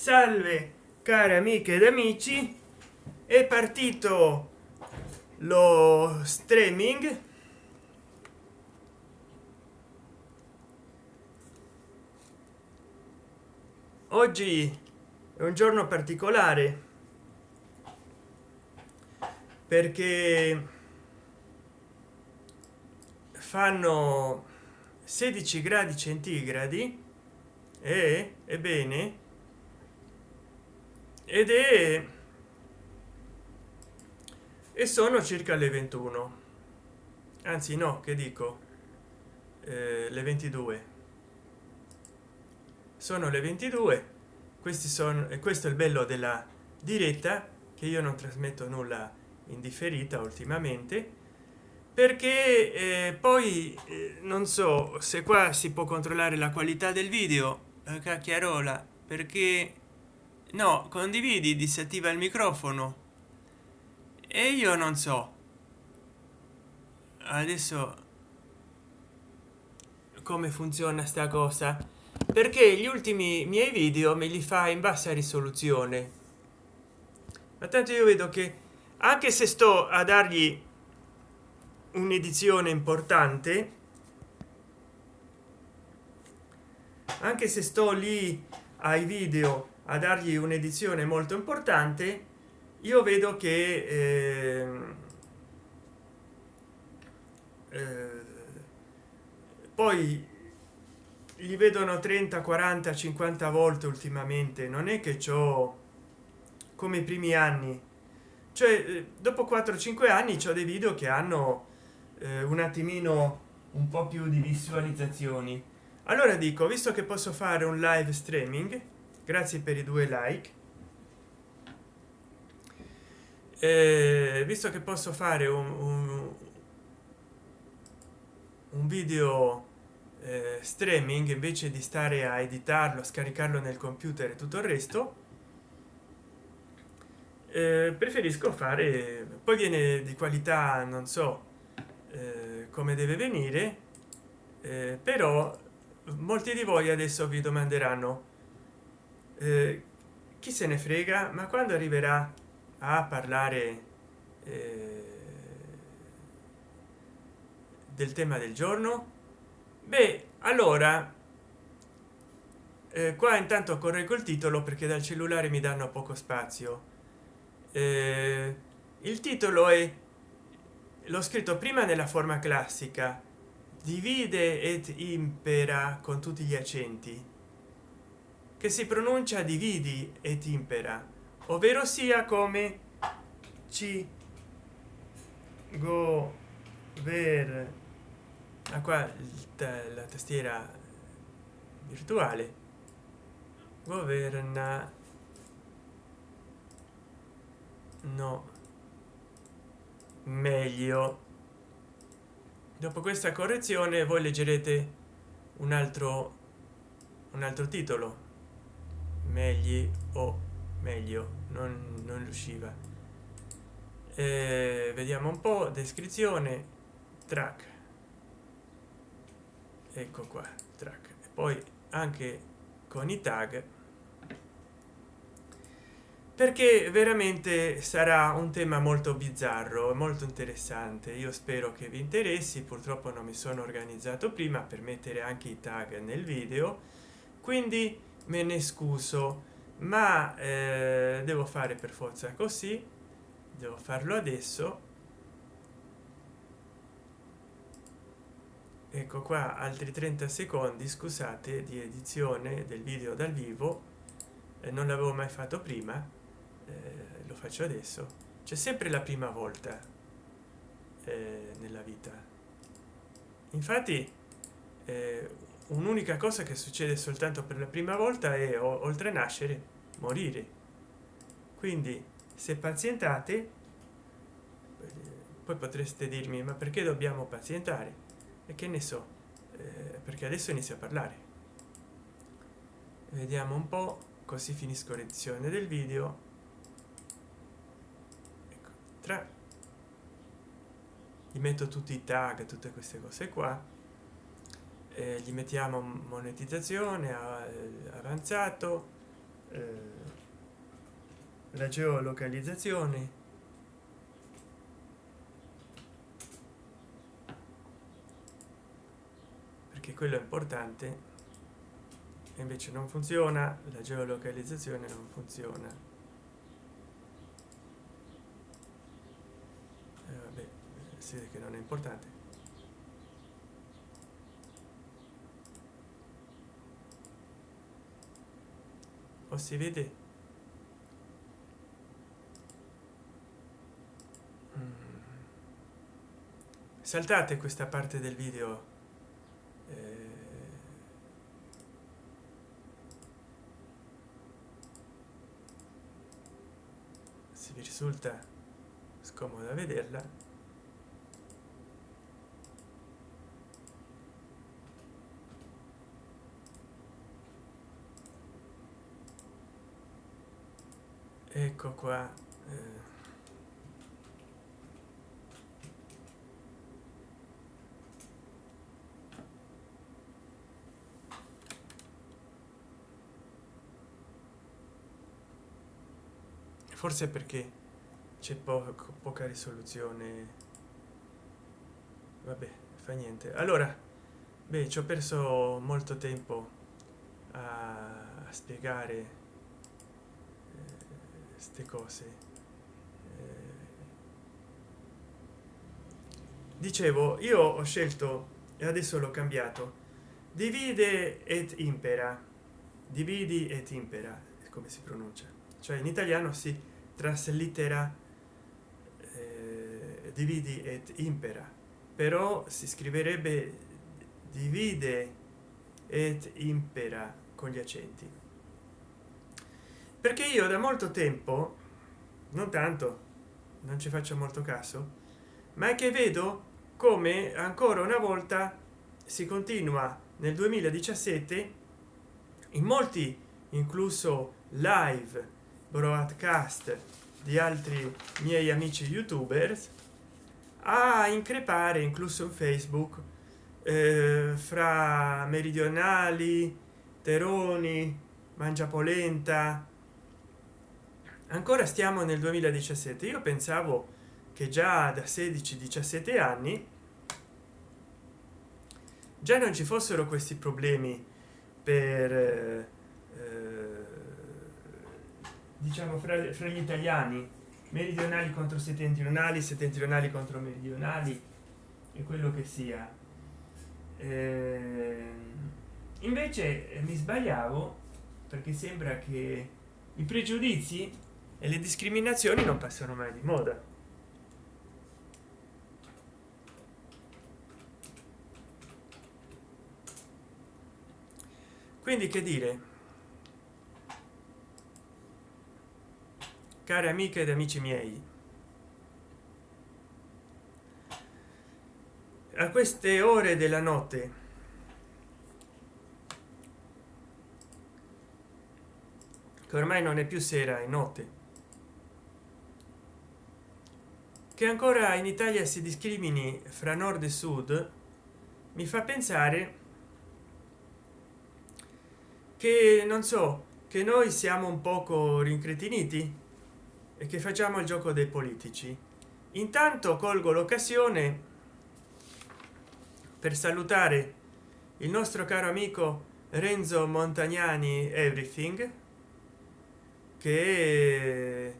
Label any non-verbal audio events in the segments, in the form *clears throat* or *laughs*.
salve cari amiche ed amici. È partito lo streaming. Oggi è un giorno particolare perché fanno 16 gradi centigradi e ebbene ed è e sono circa le 21 anzi no che dico? Eh, le 22 sono le 22 questi sono e questo è il bello della diretta che io non trasmetto nulla indifferita ultimamente perché eh, poi eh, non so se qua si può controllare la qualità del video eh, cacchiarola perché no condividi disattiva il microfono. E io non so. Adesso come funziona sta cosa? Perché gli ultimi miei video me li fa in bassa risoluzione. Ma tanto io vedo che anche se sto a dargli un'edizione importante anche se sto lì ai video a dargli un'edizione molto importante io vedo che eh, eh, poi li vedono 30 40 50 volte ultimamente non è che ciò come i primi anni. Cioè eh, dopo 4 5 anni c'è dei video che hanno eh, un attimino un po più di visualizzazioni. Allora dico visto che posso fare un live streaming grazie per i due like. Eh, visto che posso fare un, un, un video eh, streaming invece di stare a editarlo scaricarlo nel computer e tutto il resto eh, preferisco fare poi viene di qualità non so eh, come deve venire eh, però molti di voi adesso vi domanderanno eh, chi se ne frega ma quando arriverà a parlare eh, del tema del giorno? Beh allora eh, qua intanto correggo il titolo perché dal cellulare mi danno poco spazio. Eh, il titolo è l'ho scritto prima nella forma classica. Divide et impera con tutti gli accenti che si pronuncia dividi et impera ovvero sia come ci go ver ah, qua la tastiera virtuale governa no meglio. Dopo questa correzione voi leggerete un altro un altro titolo meglio o meglio non, non riusciva. Eh, vediamo un po descrizione track. Ecco qua track. E poi anche con i tag. Perché veramente sarà un tema molto bizzarro molto interessante. Io spero che vi interessi. Purtroppo non mi sono organizzato prima per mettere anche i tag nel video. Quindi me ne scuso ma eh, devo fare per forza così devo farlo adesso. Ecco qua altri 30 secondi scusate di edizione del video dal vivo. Eh, non l'avevo mai fatto prima eh, lo faccio adesso. C'è sempre la prima volta eh, nella vita. Infatti eh, un'unica cosa che succede soltanto per la prima volta è oltre a nascere morire. Quindi se pazientate poi potreste dirmi ma perché dobbiamo pazientare? E che ne so eh, perché adesso inizio a parlare. Vediamo un po così finisco l'edizione del video. Tra. Gli metto tutti i tag tutte queste cose qua eh, gli mettiamo monetizzazione avanzato eh, la geolocalizzazione. Perché quello è importante invece non funziona la geolocalizzazione non funziona. Eh, vabbè, si vede che non è importante o si vede? Mm. saltate questa parte del video. Eh, se vi risulta scomoda vederla ecco qua eh. forse perché c'è poco poca risoluzione vabbè fa niente allora beh ci ho perso molto tempo a, a spiegare queste cose. Eh, dicevo io ho scelto e adesso l'ho cambiato divide et impera. Dividi et impera come si pronuncia. Cioè in italiano si traslittera eh, dividi et impera. Però si scriverebbe divide et impera con gli accenti perché io da molto tempo non tanto non ci faccio molto caso ma è che vedo come ancora una volta si continua nel 2017 in molti incluso live broadcast di altri miei amici youtubers a increpare incluso in facebook eh, fra meridionali teroni mangiapolenta ancora stiamo nel 2017 io pensavo che già da 16 17 anni già non ci fossero questi problemi per eh, diciamo fra, fra, gli italiani. Meridionali contro settentrionali settentrionali contro meridionali e quello che sia. Eh, invece eh, mi sbagliavo perché sembra che i pregiudizi e le discriminazioni non passano mai di moda. Quindi che dire? Care amiche ed amici miei a queste ore della notte che ormai non è più sera e notte che ancora in italia si discrimini fra nord e sud mi fa pensare che non so che noi siamo un poco rincretiniti e che facciamo il gioco dei politici. Intanto colgo l'occasione per salutare il nostro caro amico renzo montagnani everything che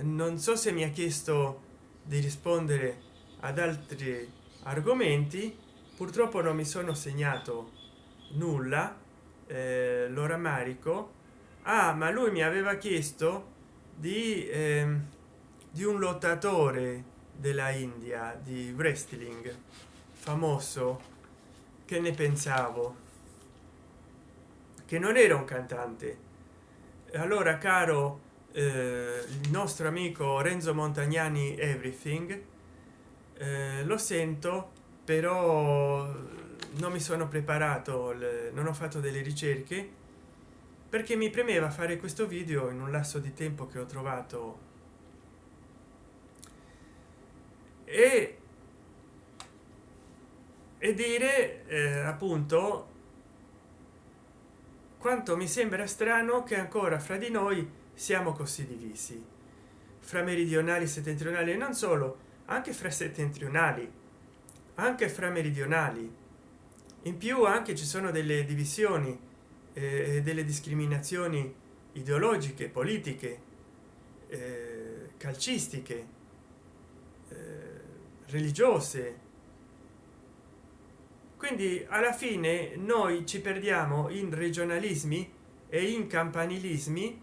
non so se mi ha chiesto di rispondere ad altri argomenti. Purtroppo non mi sono segnato nulla eh, lo rammarico ah ma lui mi aveva chiesto di eh, di un lottatore della india di wrestling famoso. Che ne pensavo? Che non era un cantante. Allora caro eh, il nostro amico renzo montagnani everything. Eh, lo sento però non mi sono preparato le, non ho fatto delle ricerche perché mi premeva fare questo video in un lasso di tempo che ho trovato. E e dire eh, appunto quanto mi sembra strano che ancora fra di noi siamo così divisi. Fra meridionali settentrionali e non solo anche fra settentrionali. Anche fra meridionali. In più anche ci sono delle divisioni eh, delle discriminazioni ideologiche politiche eh, calcistiche eh, religiose. Quindi alla fine noi ci perdiamo in regionalismi e in campanilismi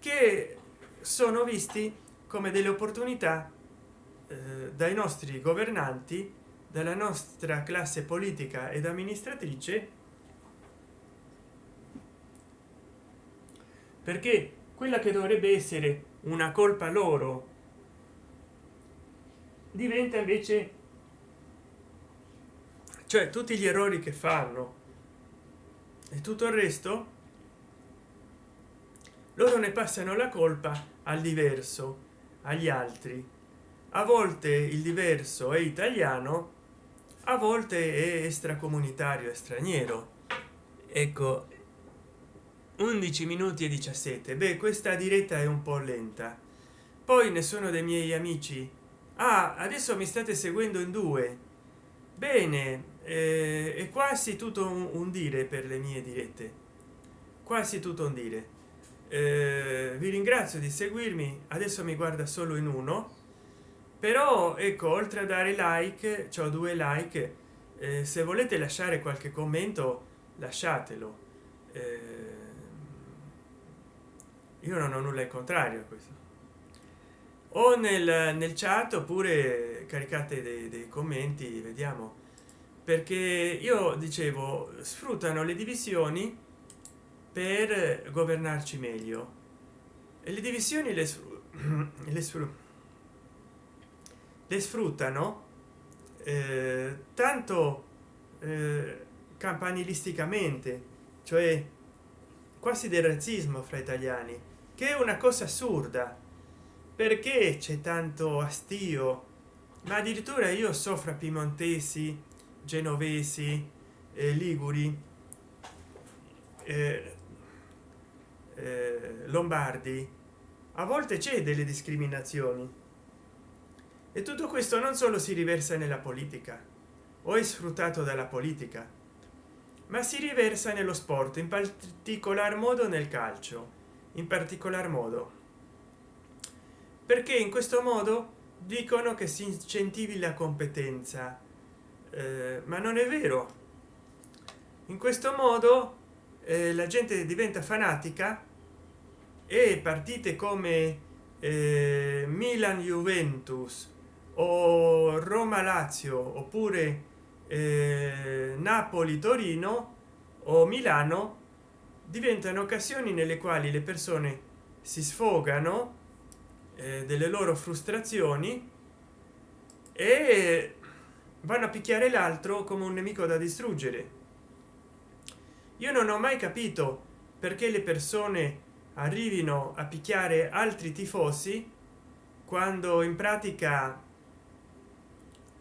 che sono visti come delle opportunità eh, dai nostri governanti dalla nostra classe politica ed amministratrice perché quella che dovrebbe essere una colpa loro diventa invece cioè tutti gli errori che fanno e tutto il resto loro ne passano la colpa al diverso agli altri. A volte il diverso è italiano a volte è extracomunitario e straniero. Ecco 11 minuti e 17 beh questa diretta è un po lenta. Poi nessuno dei miei amici. Ah adesso mi state seguendo in due. Bene eh, è quasi tutto un, un, dire per le mie dirette. Quasi tutto un dire eh, vi ringrazio di seguirmi adesso mi guarda solo in uno però ecco oltre a dare like ho due like eh, se volete lasciare qualche commento lasciatelo. Eh, io non ho nulla in contrario a questo. O nel, nel chat oppure caricate dei, dei commenti vediamo. Perché io dicevo sfruttano le divisioni per governarci meglio. E le divisioni le, *clears throat* le, le sfruttano eh, tanto eh, campanilisticamente cioè quasi del razzismo fra italiani che è una cosa assurda. Perché c'è tanto astio? Ma addirittura io so fra piemontesi genovesi eh, liguri eh, lombardi a volte c'è delle discriminazioni. E tutto questo non solo si riversa nella politica o è sfruttato dalla politica ma si riversa nello sport in particolar modo nel calcio in particolar modo. Perché in questo modo dicono che si incentivi la competenza eh, ma non è vero. In questo modo eh, la gente diventa fanatica e partite come eh, milan juventus o roma lazio oppure eh, napoli torino o milano diventano occasioni nelle quali le persone si sfogano eh, delle loro frustrazioni e vanno a picchiare l'altro come un nemico da distruggere. Io non ho mai capito perché le persone arrivino a picchiare altri tifosi quando in pratica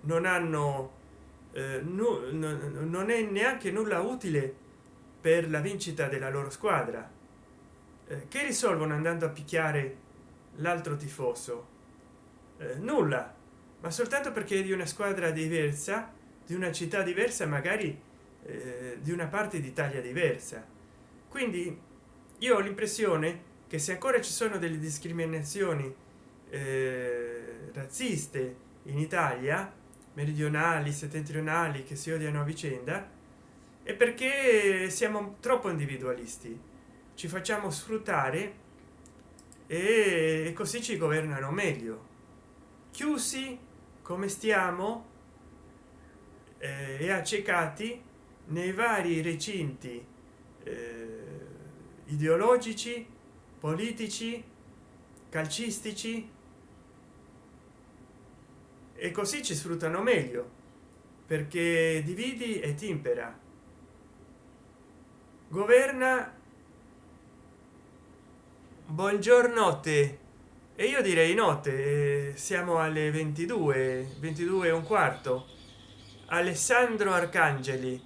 non hanno eh, non è neanche nulla utile per la vincita della loro squadra. Eh, che risolvono andando a picchiare l'altro tifoso? Eh, nulla ma soltanto perché di una squadra diversa di una città diversa magari eh, di una parte d'italia diversa. Quindi io ho l'impressione che se ancora ci sono delle discriminazioni eh, razziste in italia meridionali settentrionali che si odiano a vicenda è perché siamo troppo individualisti. Ci facciamo sfruttare e così ci governano meglio. Chiusi come stiamo eh, e accecati nei vari recinti eh, ideologici politici calcistici e così ci sfruttano meglio perché dividi e timpera. Governa buongiorno te e io direi notte siamo alle 22 22 e un quarto. Alessandro arcangeli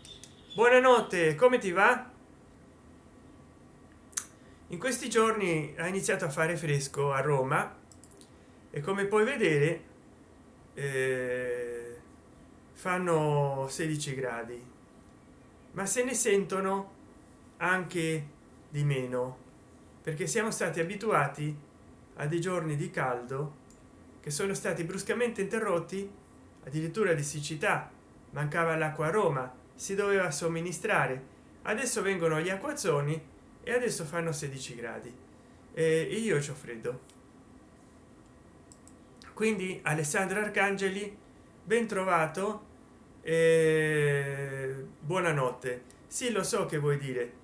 buonanotte come ti va in questi giorni ha iniziato a fare fresco a roma e come puoi vedere eh, fanno 16 gradi ma se ne sentono anche di meno perché siamo stati abituati a dei giorni di caldo che sono stati bruscamente interrotti addirittura di siccità. Mancava l'acqua a roma si doveva somministrare. Adesso vengono gli acquazzoni e adesso fanno 16 gradi. E io ho freddo. Quindi alessandro arcangeli ben trovato e buonanotte. Sì lo so che vuoi dire.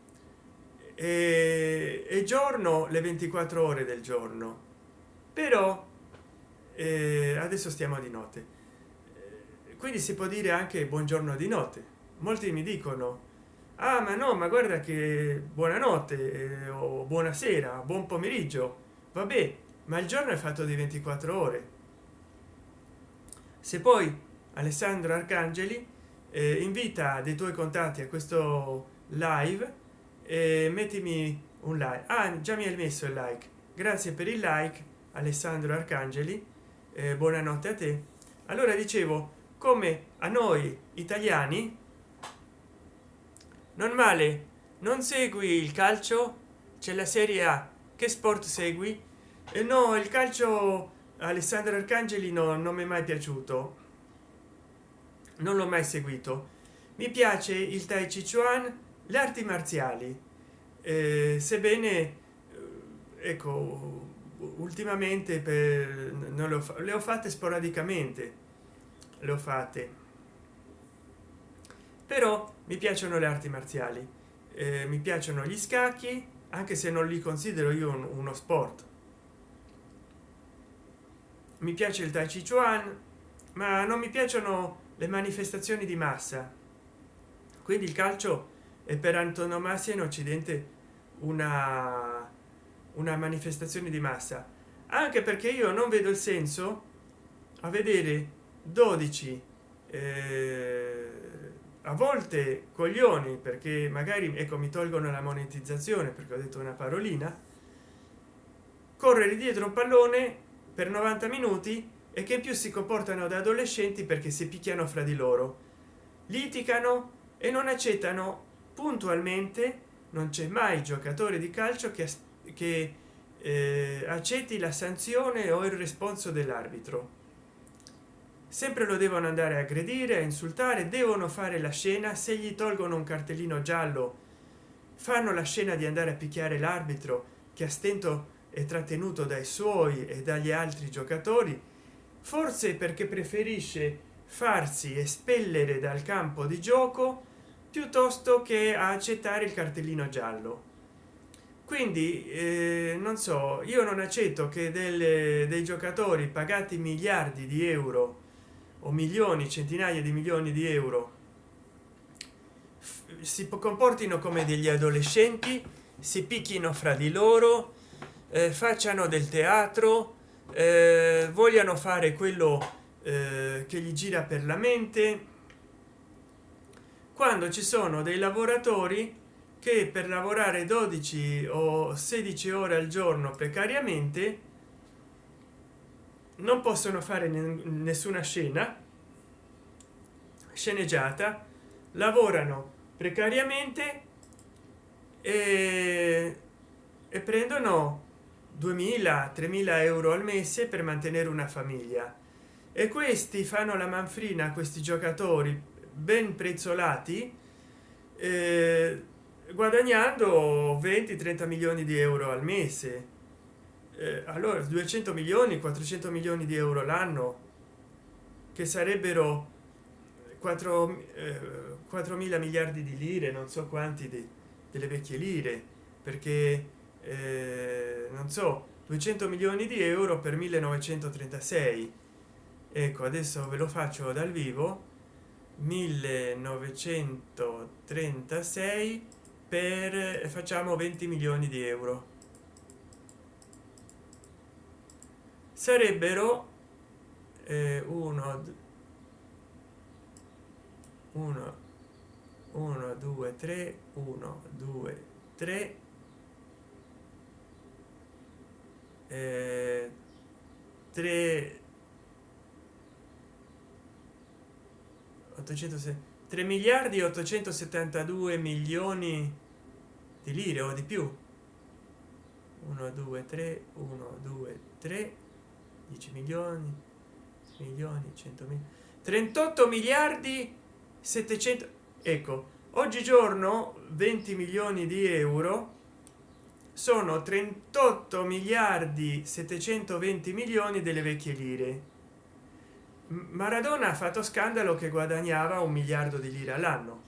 E, e giorno le 24 ore del giorno. Però eh, adesso stiamo di notte. Quindi si può dire anche buongiorno di notte. Molti mi dicono ah ma no ma guarda che buonanotte eh, o buonasera buon pomeriggio. Vabbè ma il giorno è fatto di 24 ore. Se poi alessandro arcangeli eh, invita dei tuoi contatti a questo live e mettimi un like. Ah, già mi hai messo il like. Grazie per il like alessandro arcangeli. Eh, buonanotte a te. Allora dicevo come a noi italiani normale non segui il calcio? C'è la serie a. Che sport segui? E no il calcio alessandro arcangeli no, non mi è mai piaciuto. Non l'ho mai seguito. Mi piace il tai chi chuan le arti marziali. Eh, sebbene eh, ecco ultimamente per non le ho, le ho fatte sporadicamente. Le ho fatte però mi piacciono le arti marziali eh, mi piacciono gli scacchi anche se non li considero io un, uno sport. Mi piace il tai chi chuan ma non mi piacciono le manifestazioni di massa. Quindi il calcio è per antonomasia in occidente una una manifestazione di massa. Anche perché io non vedo il senso a vedere 12 eh, a volte coglioni perché magari ecco mi tolgono la monetizzazione perché ho detto una parolina correre dietro un pallone per 90 minuti e che più si comportano da adolescenti perché si picchiano fra di loro. Litigano e non accettano puntualmente non c'è mai giocatore di calcio che, che eh, accetti la sanzione o il responso dell'arbitro sempre lo devono andare a aggredire a insultare devono fare la scena se gli tolgono un cartellino giallo. Fanno la scena di andare a picchiare l'arbitro che a stento è trattenuto dai suoi e dagli altri giocatori forse perché preferisce farsi espellere dal campo di gioco piuttosto che accettare il cartellino giallo. Quindi eh, non so io non accetto che delle, dei giocatori pagati miliardi di euro o milioni centinaia di milioni di euro. Si comportino come degli adolescenti si picchino fra di loro eh, facciano del teatro eh, vogliano fare quello eh, che gli gira per la mente. Quando ci sono dei lavoratori che per lavorare 12 o 16 ore al giorno precariamente non possono fare nessuna scena sceneggiata lavorano precariamente e, e prendono 2000 3000 euro al mese per mantenere una famiglia. E questi fanno la manfrina questi giocatori ben prezzolati eh, guadagnando 20 30 milioni di euro al mese eh, allora 200 milioni 400 milioni di euro l'anno che sarebbero 4 eh, 4 mila miliardi di lire non so quanti di, delle vecchie lire perché eh, non so 200 milioni di euro per 1936 ecco adesso ve lo faccio dal vivo. 1936 per facciamo 20 milioni di euro sarebbero eh, 1 1 1 2 3 1 2 3 eh, 3 806 3 miliardi 872 milioni di lire o di più. 1 2 3 1 2 3 10 milioni milioni 100 mila 38 miliardi 700 ecco oggigiorno 20 milioni di euro sono 38 miliardi 720 milioni delle vecchie lire. Maradona ha fatto scandalo che guadagnava un miliardo di lire all'anno.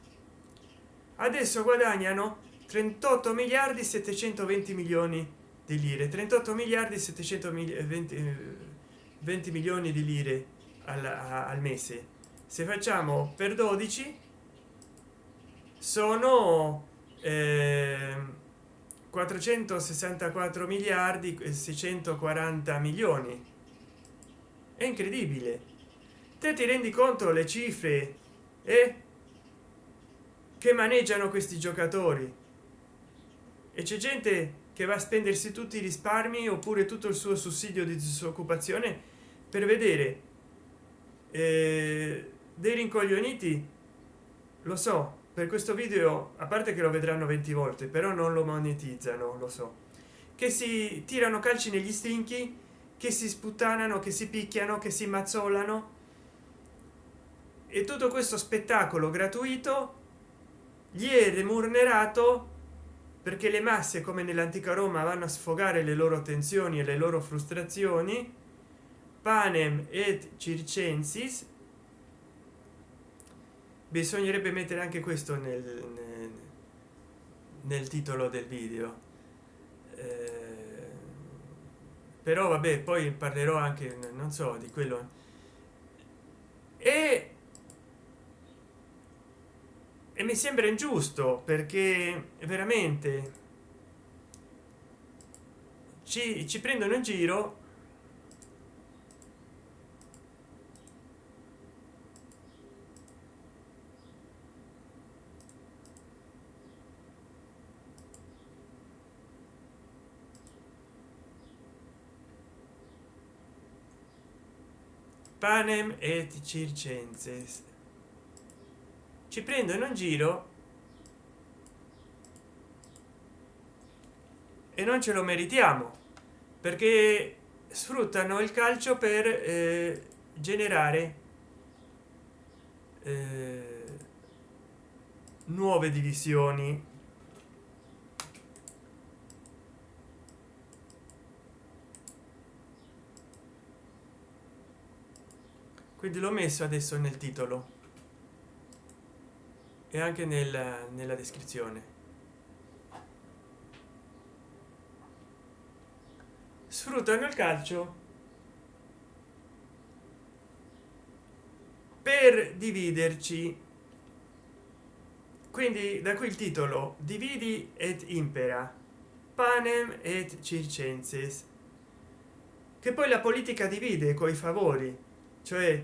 Adesso guadagnano 38 miliardi 720 milioni di lire 38 miliardi 720 20 milioni di lire al, al mese. Se facciamo per 12 sono eh, 464 miliardi e 640 milioni. È incredibile. Te ti rendi conto le cifre e che maneggiano questi giocatori. E c'è gente che va a spendersi tutti i risparmi oppure tutto il suo sussidio di disoccupazione per vedere eh, dei rincoglioniti lo so per questo video a parte che lo vedranno 20 volte però non lo monetizzano lo so. Che si tirano calci negli stinchi che si sputtanano che si picchiano che si mazzolano. E tutto questo spettacolo gratuito gli è remunerato perché le masse come nell'antica roma vanno a sfogare le loro tensioni e le loro frustrazioni panem et circensis. Bisognerebbe mettere anche questo nel, nel, nel titolo del video. Eh, però vabbè poi parlerò anche non so di quello. E, e mi sembra ingiusto perché veramente ci, ci prendono in giro panem et circenses. Ci prendono in giro e non ce lo meritiamo perché sfruttano il calcio per eh, generare eh, nuove divisioni quindi l'ho messo adesso nel titolo. E anche nel, nella descrizione. Sfruttano il calcio. Per dividerci. Quindi da qui il titolo. Dividi et impera. Panem et circenses. Che poi la politica divide coi favori cioè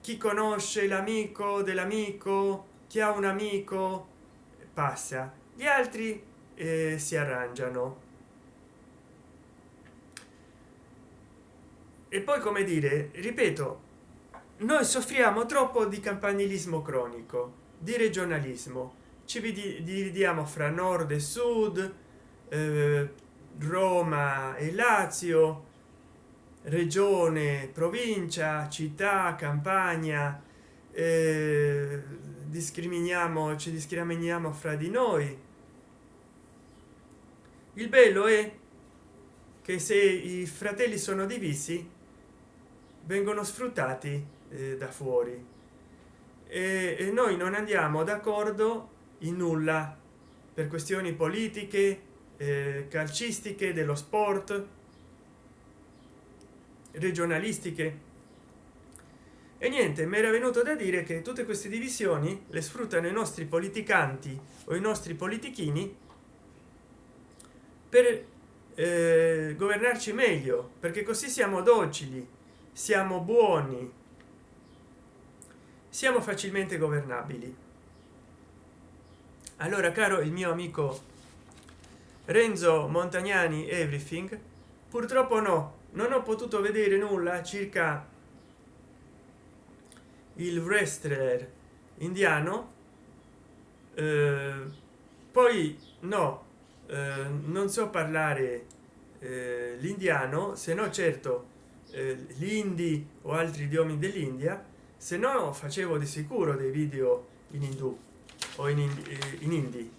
chi conosce l'amico dell'amico chi ha un amico passa. Gli altri eh, si arrangiano. E poi come dire ripeto noi soffriamo troppo di campanilismo cronico di regionalismo. Ci dividiamo fra nord e sud eh, roma e lazio regione provincia città campagna eh, discriminiamo ci discriminiamo fra di noi. Il bello è che se i fratelli sono divisi vengono sfruttati eh, da fuori. E, e noi non andiamo d'accordo in nulla per questioni politiche eh, calcistiche dello sport regionalistiche. E niente mi era venuto da dire che tutte queste divisioni le sfruttano i nostri politicanti o i nostri politichini per eh, governarci meglio perché così siamo docili siamo buoni siamo facilmente governabili. Allora caro il mio amico renzo montagnani everything purtroppo no non ho potuto vedere nulla circa il wrestler indiano eh, poi no eh, non so parlare eh, l'indiano se no certo eh, l'indi o altri idiomi dell'india se no facevo di sicuro dei video in indù o in, in, eh, in indi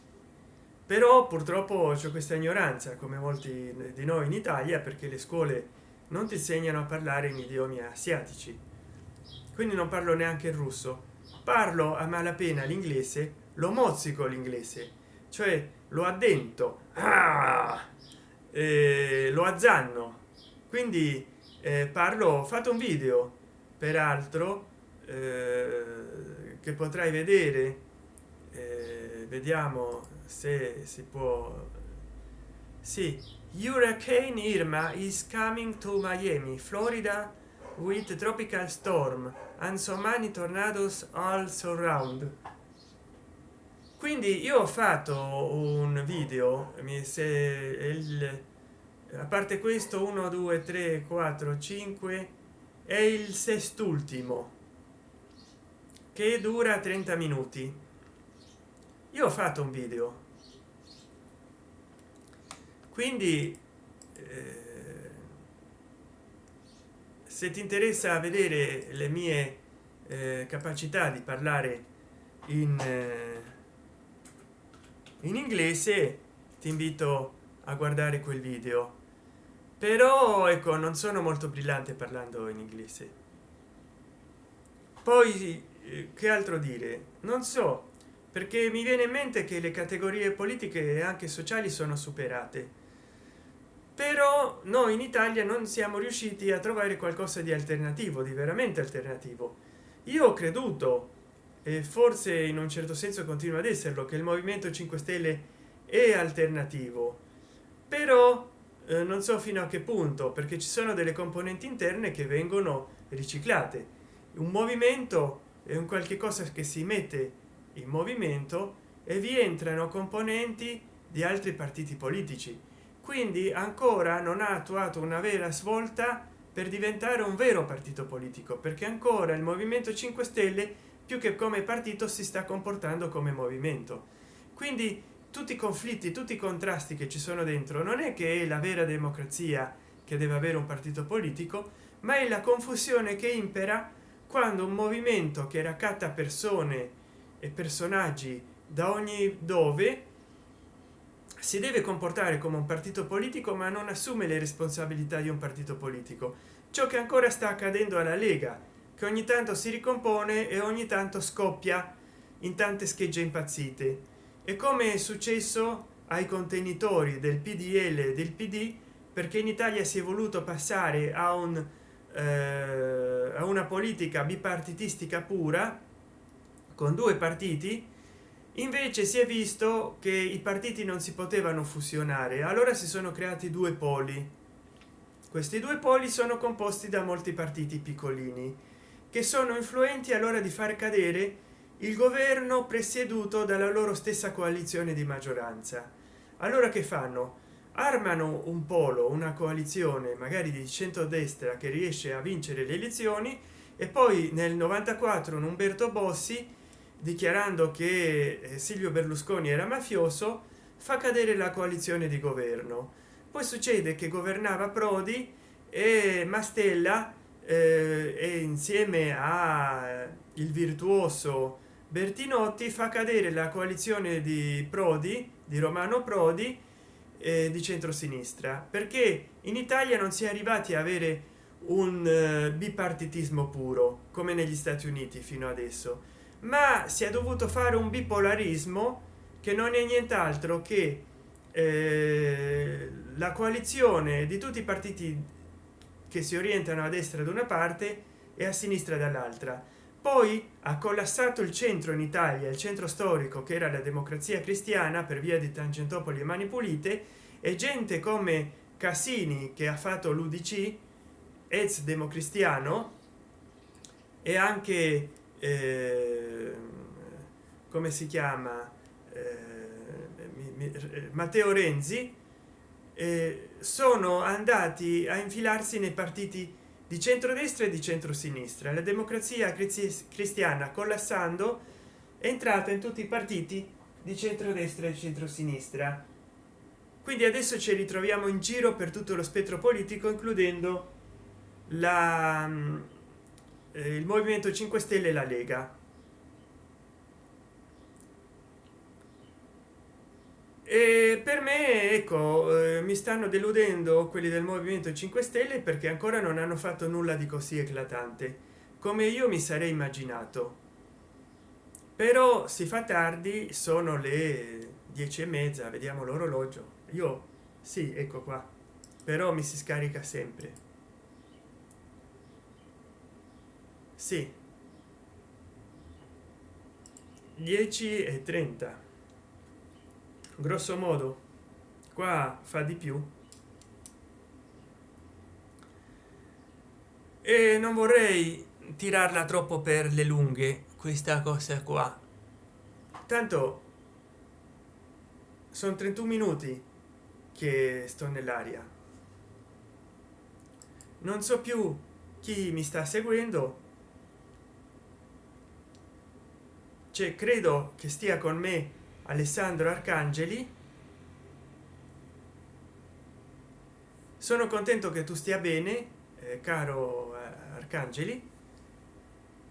però purtroppo c'è questa ignoranza come molti di noi in italia perché le scuole non ti insegnano a parlare in idiomi asiatici. Quindi non parlo neanche il russo. Parlo a malapena l'inglese lo mozzico l'inglese cioè lo addento ah, eh, lo azzanno. Quindi eh, parlo ho fatto un video peraltro eh, che potrai vedere eh, vediamo se si può sì hurricane irma is coming to miami florida with tropical storm and so many tornadoes all surround. Quindi io ho fatto un video mi se il a parte questo 1 2 3 4 5 è il sest'ultimo che dura 30 minuti. Io ho fatto un video quindi eh, se ti interessa vedere le mie eh, capacità di parlare in eh, in inglese ti invito a guardare quel video. Però ecco non sono molto brillante parlando in inglese. Poi che altro dire? Non so perché mi viene in mente che le categorie politiche e anche sociali sono superate però noi in italia non siamo riusciti a trovare qualcosa di alternativo di veramente alternativo. Io ho creduto e forse in un certo senso continua ad esserlo che il movimento 5 stelle è alternativo. Però eh, non so fino a che punto perché ci sono delle componenti interne che vengono riciclate. Un movimento è un qualche cosa che si mette in movimento e vi entrano componenti di altri partiti politici quindi ancora non ha attuato una vera svolta per diventare un vero partito politico perché ancora il movimento 5 stelle più che come partito si sta comportando come movimento. Quindi tutti i conflitti tutti i contrasti che ci sono dentro non è che è la vera democrazia che deve avere un partito politico ma è la confusione che impera quando un movimento che raccatta persone e personaggi da ogni dove si deve comportare come un partito politico ma non assume le responsabilità di un partito politico. Ciò che ancora sta accadendo alla lega che ogni tanto si ricompone e ogni tanto scoppia in tante schegge impazzite. E come è successo ai contenitori del pdl del pd perché in italia si è voluto passare a un eh, a una politica bipartitistica pura con due partiti invece si è visto che i partiti non si potevano fusionare allora si sono creati due poli. Questi due poli sono composti da molti partiti piccolini che sono influenti all'ora di far cadere il governo presieduto dalla loro stessa coalizione di maggioranza. Allora che fanno? Armano un polo una coalizione magari di centrodestra che riesce a vincere le elezioni e poi nel 94 un umberto bossi dichiarando che eh, silvio berlusconi era mafioso fa cadere la coalizione di governo. Poi succede che governava prodi e mastella eh, e insieme a il virtuoso bertinotti fa cadere la coalizione di prodi di romano prodi eh, di centrosinistra. Perché in italia non si è arrivati a avere un eh, bipartitismo puro come negli stati uniti fino adesso ma si è dovuto fare un bipolarismo che non è nient'altro che eh, la coalizione di tutti i partiti che si orientano a destra da una parte e a sinistra dall'altra. Poi ha collassato il centro in italia il centro storico che era la democrazia cristiana per via di tangentopoli e mani pulite e gente come cassini che ha fatto l'udc ex democristiano e anche eh, come si chiama? Eh, mi, mi, matteo renzi eh, sono andati a infilarsi nei partiti di centrodestra e di centrosinistra. La democrazia cristiana collassando è entrata in tutti i partiti di centrodestra e centrosinistra. Quindi adesso ci ritroviamo in giro per tutto lo spettro politico includendo la, eh, il movimento 5 stelle e la lega. E per me ecco eh, mi stanno deludendo quelli del movimento 5 stelle perché ancora non hanno fatto nulla di così eclatante come io mi sarei immaginato. Però si fa tardi sono le dieci e mezza vediamo l'orologio. Io sì ecco qua però mi si scarica sempre sì. 10 e 30 grosso modo qua fa di più. E non vorrei tirarla troppo per le lunghe questa cosa qua. Tanto sono 31 minuti che sto nell'aria. Non so più chi mi sta seguendo cioè credo che stia con me alessandro arcangeli. Sono contento che tu stia bene eh, caro eh, arcangeli.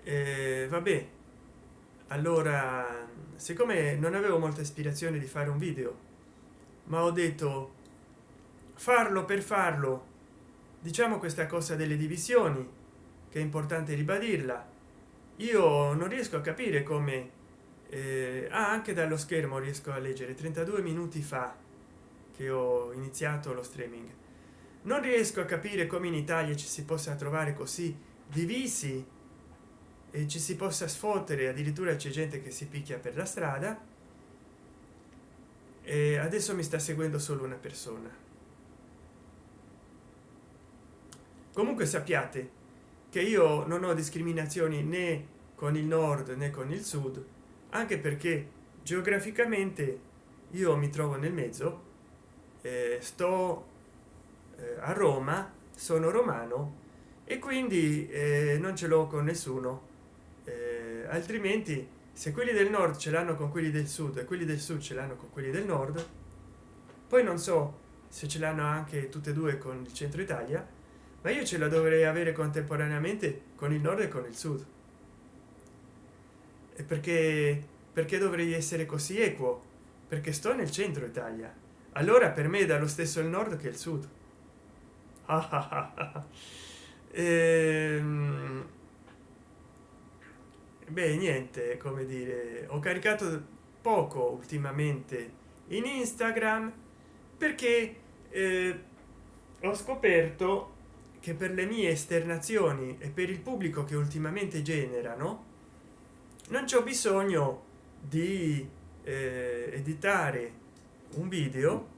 Eh, vabbè. Allora siccome non avevo molta ispirazione di fare un video ma ho detto farlo per farlo. Diciamo questa cosa delle divisioni che è importante ribadirla. Io non riesco a capire come eh, ah, anche dallo schermo riesco a leggere. 32 minuti fa che ho iniziato lo streaming. Non riesco a capire come in italia ci si possa trovare così divisi e ci si possa sfottere. Addirittura c'è gente che si picchia per la strada. E adesso mi sta seguendo solo una persona. Comunque sappiate che io non ho discriminazioni né con il nord né con il sud anche perché geograficamente io mi trovo nel mezzo eh, sto eh, a roma sono romano e quindi eh, non ce l'ho con nessuno. Eh, altrimenti se quelli del nord ce l'hanno con quelli del sud e quelli del sud ce l'hanno con quelli del nord poi non so se ce l'hanno anche tutte e due con il centro italia ma io ce la dovrei avere contemporaneamente con il nord e con il sud perché perché dovrei essere così equo? Perché sto nel centro italia. Allora per me è dallo stesso il nord che il sud. *laughs* Ehm, beh niente come dire ho caricato poco ultimamente in instagram perché eh, ho scoperto che per le mie esternazioni e per il pubblico che ultimamente generano non c'è bisogno di eh, editare un video.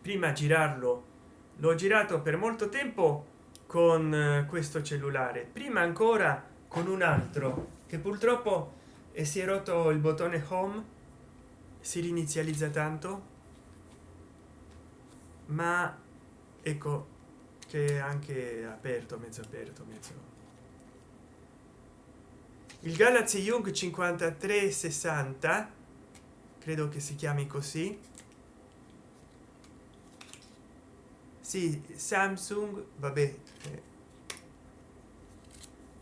Prima girarlo l'ho girato per molto tempo con eh, questo cellulare prima ancora con un altro che purtroppo e si è rotto il bottone home si rinizializza tanto. Ma ecco che anche aperto mezzo aperto mezzo il galaxy young 5360 credo che si chiami così. Sì samsung vabbè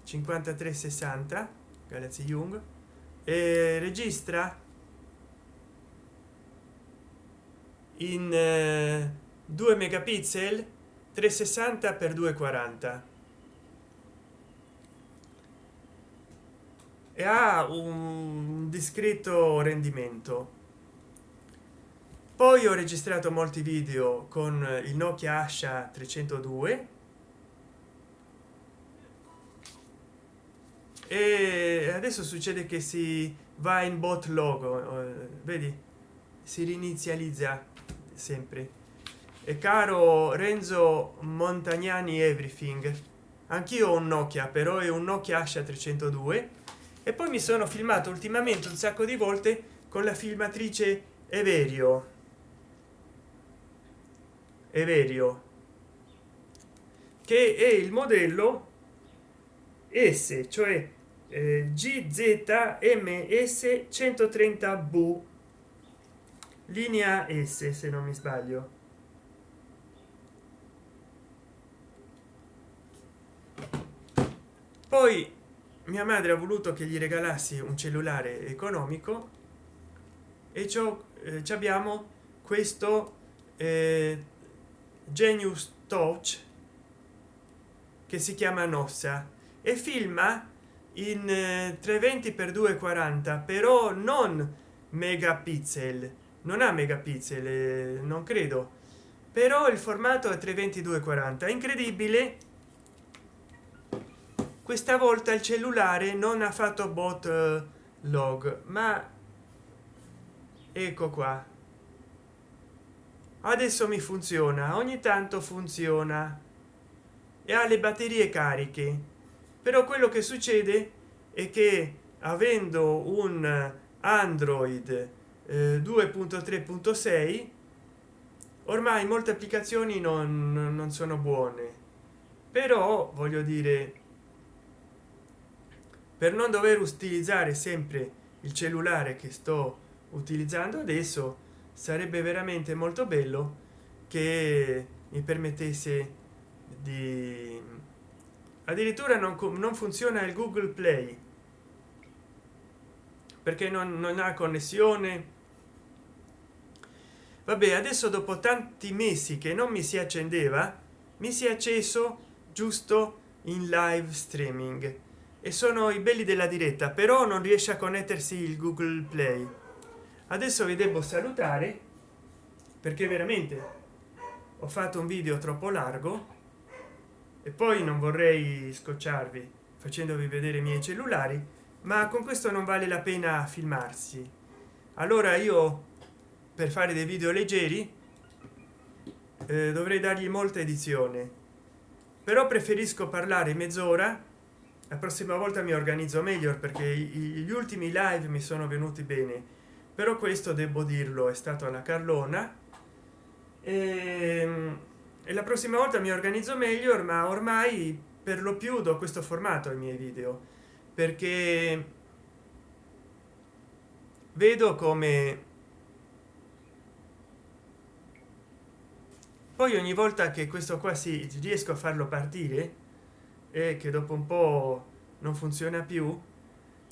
5360 galaxy young e registra in eh, 2 megapixel 360 x 240 e ha un discreto rendimento. Poi ho registrato molti video con il nokia asha 302 e adesso succede che si va in bot logo eh, vedi? Si rinizializza sempre. E caro renzo montagnani everything anch'io ho un nokia però è un nokia asha 302 e poi mi sono filmato ultimamente un sacco di volte con la filmatrice everio. Everio. Che è il modello s cioè eh, gzms 130 v linea s se non mi sbaglio. Poi mia madre ha voluto che gli regalassi un cellulare economico e ciò eh, abbiamo questo eh, genius touch che si chiama nossa e filma in eh, 320 x 240 però non megapixel non ha megapixel eh, non credo però il formato è 320 40 incredibile questa volta il cellulare non ha fatto bot eh, log ma ecco qua. Adesso mi funziona ogni tanto funziona. E ha le batterie cariche. Però quello che succede è che avendo un android eh, 2.3.6 ormai molte applicazioni non, non sono buone. Però voglio dire per non dover utilizzare sempre il cellulare che sto utilizzando adesso sarebbe veramente molto bello che mi permettesse di addirittura non, non funziona il google play. Perché non, non ha connessione. Vabbè adesso dopo tanti mesi che non mi si accendeva mi si è acceso giusto in live streaming e sono i belli della diretta però non riesce a connettersi il google play. Adesso vi devo salutare perché veramente ho fatto un video troppo largo e poi non vorrei scocciarvi facendovi vedere i miei cellulari ma con questo non vale la pena filmarsi. Allora io per fare dei video leggeri eh, dovrei dargli molta edizione. Però preferisco parlare mezz'ora la prossima volta mi organizzo meglio perché gli ultimi live mi sono venuti bene. Però questo devo dirlo è stato alla carlona. E, ehm, e la prossima volta mi organizzo meglio ma ormai per lo più do questo formato ai miei video. Perché vedo come poi ogni volta che questo qua si riesco a farlo partire e che dopo un po non funziona più.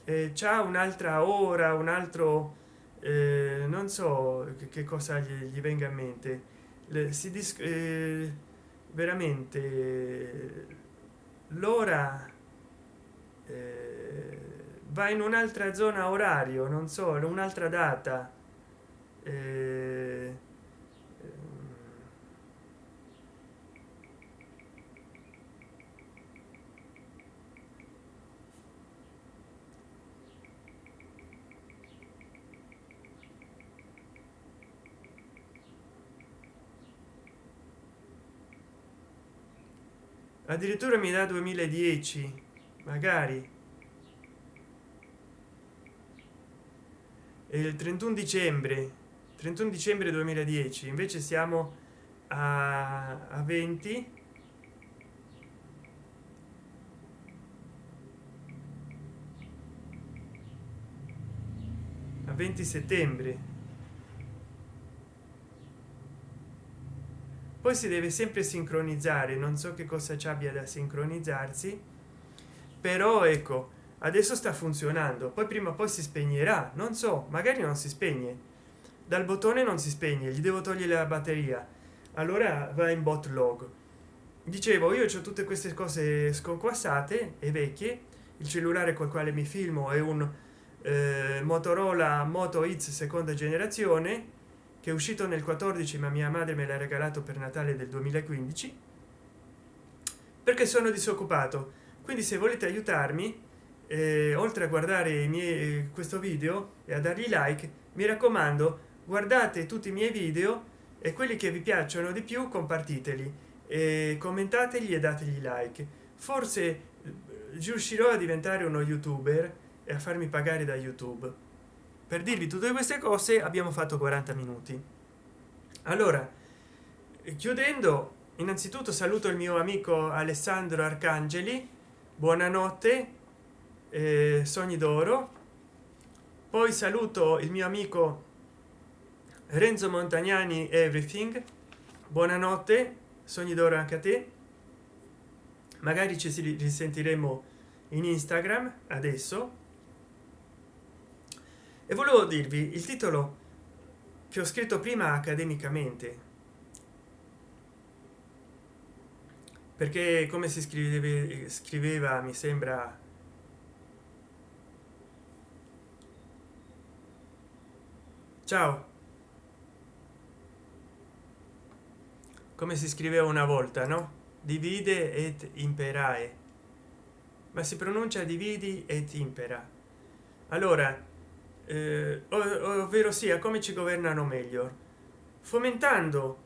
Eh, c'è un'altra ora un altro eh, non so che, che cosa gli, gli, venga a mente. Le, si dis eh, veramente l'ora eh, va in un'altra zona orario non so un'altra data. Eh, addirittura mi dà 2010 magari. E il 31 dicembre. 31 dicembre 2010 invece siamo a, a 20 a 20 settembre poi si deve sempre sincronizzare non so che cosa ci abbia da sincronizzarsi però ecco adesso sta funzionando. Poi prima o poi si spegnerà non so magari non si spegne. Dal bottone non si spegne gli devo togliere la batteria. Allora va in bot log. Dicevo io ho tutte queste cose sconquassate e vecchie. Il cellulare col quale mi filmo è un eh, motorola moto x seconda generazione che è uscito nel 14 ma mia madre me l'ha regalato per natale del 2015 perché sono disoccupato. Quindi se volete aiutarmi eh, oltre a guardare i miei questo video e a dargli like mi raccomando guardate tutti i miei video e quelli che vi piacciono di più compartiteli e commentateli e dategli like. Forse eh, riuscirò a diventare uno youtuber e a farmi pagare da youtube per dirvi tutte queste cose abbiamo fatto 40 minuti. Allora chiudendo innanzitutto saluto il mio amico alessandro arcangeli. Buonanotte eh, sogni d'oro. Poi saluto il mio amico renzo montagnani everything. Buonanotte sogni d'oro anche a te. Magari ci risentiremo in instagram adesso e volevo dirvi il titolo che ho scritto prima accademicamente. Perché come si scriveva scriveva mi sembra ciao. Come si scriveva una volta no? Divide et imperae. Ma si pronuncia dividi et impera. Allora ovvero sia come ci governano meglio? Fomentando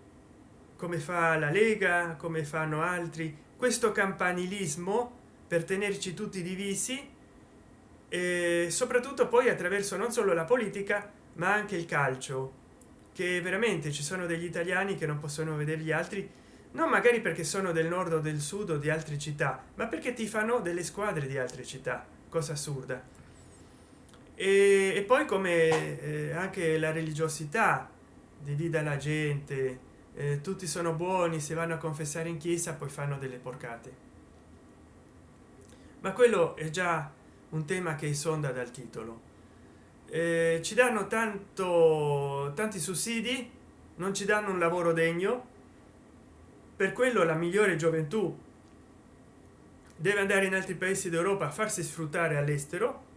come fa la lega come fanno altri questo campanilismo per tenerci tutti divisi e soprattutto poi attraverso non solo la politica ma anche il calcio che veramente ci sono degli italiani che non possono vedere gli altri non magari perché sono del nord o del sud o di altre città ma perché ti fanno delle squadre di altre città cosa assurda e, e poi come eh, anche la religiosità divida la gente eh, tutti sono buoni se vanno a confessare in chiesa poi fanno delle porcate. Ma quello è già un tema che sonda dal titolo. Eh, ci danno tanto tanti sussidi non ci danno un lavoro degno. Per quello la migliore gioventù deve andare in altri paesi d'europa a farsi sfruttare all'estero